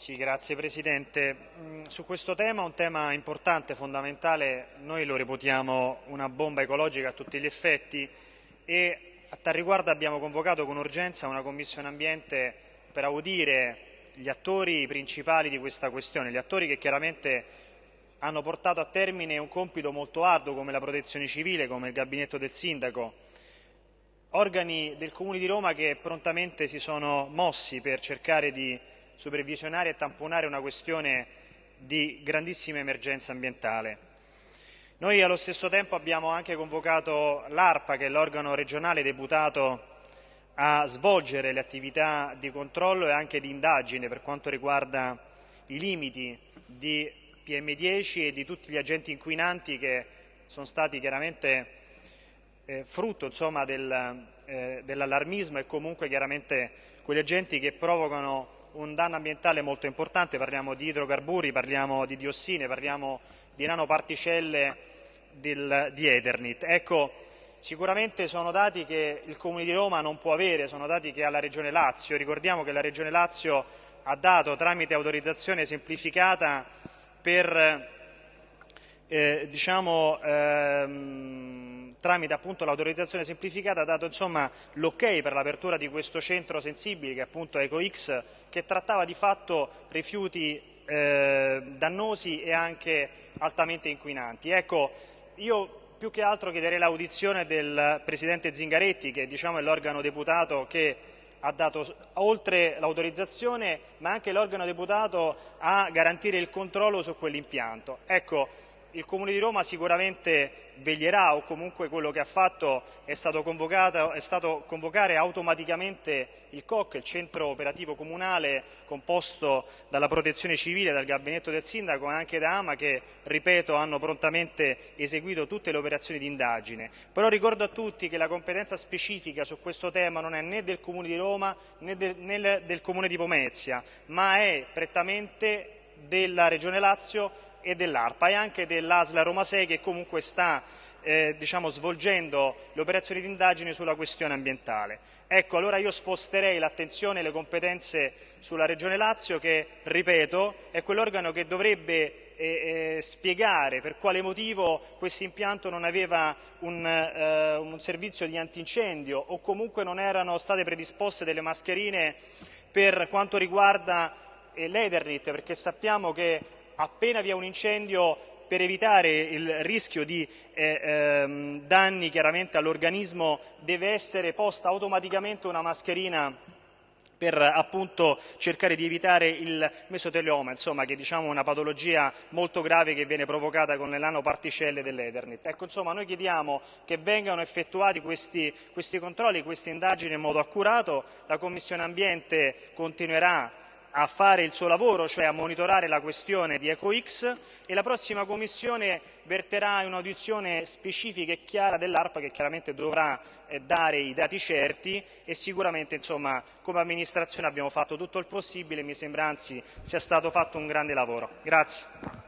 Sì, grazie Presidente. Mm, su questo tema, un tema importante, fondamentale, noi lo reputiamo una bomba ecologica a tutti gli effetti e a tal riguardo abbiamo convocato con urgenza una Commissione Ambiente per audire gli attori principali di questa questione, gli attori che chiaramente hanno portato a termine un compito molto arduo come la protezione civile, come il gabinetto del sindaco, organi del Comune di Roma che prontamente si sono mossi per cercare di supervisionare e tamponare una questione di grandissima emergenza ambientale. Noi allo stesso tempo abbiamo anche convocato l'ARPA, che è l'organo regionale deputato a svolgere le attività di controllo e anche di indagine per quanto riguarda i limiti di PM10 e di tutti gli agenti inquinanti che sono stati chiaramente eh, frutto insomma, del, eh, dell'allarmismo e comunque chiaramente quegli agenti che provocano un danno ambientale molto importante, parliamo di idrocarburi, parliamo di diossine, parliamo di nanoparticelle del, di Eternit. Ecco, sicuramente sono dati che il Comune di Roma non può avere, sono dati che ha la Regione Lazio. Ricordiamo che la Regione Lazio ha dato tramite autorizzazione semplificata per eh, diciamo, ehm, tramite appunto l'autorizzazione semplificata ha dato l'ok per l'apertura di questo centro sensibile che è appunto EcoX che trattava di fatto rifiuti eh, dannosi e anche altamente inquinanti. Ecco, io più che altro chiederei l'audizione del Presidente Zingaretti che diciamo, è l'organo deputato che ha dato oltre l'autorizzazione ma anche l'organo deputato a garantire il controllo su quell'impianto. Ecco, il Comune di Roma sicuramente veglierà o comunque quello che ha fatto è stato, è stato convocare automaticamente il COC, il centro operativo comunale composto dalla protezione civile, dal gabinetto del sindaco e anche da AMA che, ripeto, hanno prontamente eseguito tutte le operazioni di indagine. Però ricordo a tutti che la competenza specifica su questo tema non è né del Comune di Roma né del, né del Comune di Pomezia, ma è prettamente della Regione Lazio e dell'ARPA e anche dell'ASLA Roma 6 che comunque sta eh, diciamo, svolgendo le operazioni di indagine sulla questione ambientale. Ecco, allora io sposterei l'attenzione e le competenze sulla Regione Lazio che, ripeto, è quell'organo che dovrebbe eh, eh, spiegare per quale motivo questo impianto non aveva un, eh, un servizio di antincendio o comunque non erano state predisposte delle mascherine per quanto riguarda eh, l'Eternit, perché sappiamo che appena vi è un incendio per evitare il rischio di eh, ehm, danni chiaramente all'organismo deve essere posta automaticamente una mascherina per appunto cercare di evitare il mesotelioma, insomma, che diciamo, è diciamo una patologia molto grave che viene provocata con le nanoparticelle dell'Ethernet. Ecco, insomma, noi chiediamo che vengano effettuati questi, questi controlli, queste indagini in modo accurato, la Commissione Ambiente continuerà a fare il suo lavoro, cioè a monitorare la questione di EcoX e la prossima Commissione verterà in un'audizione specifica e chiara dell'ARPA che chiaramente dovrà eh, dare i dati certi e sicuramente insomma, come amministrazione abbiamo fatto tutto il possibile e mi sembra anzi sia stato fatto un grande lavoro. Grazie.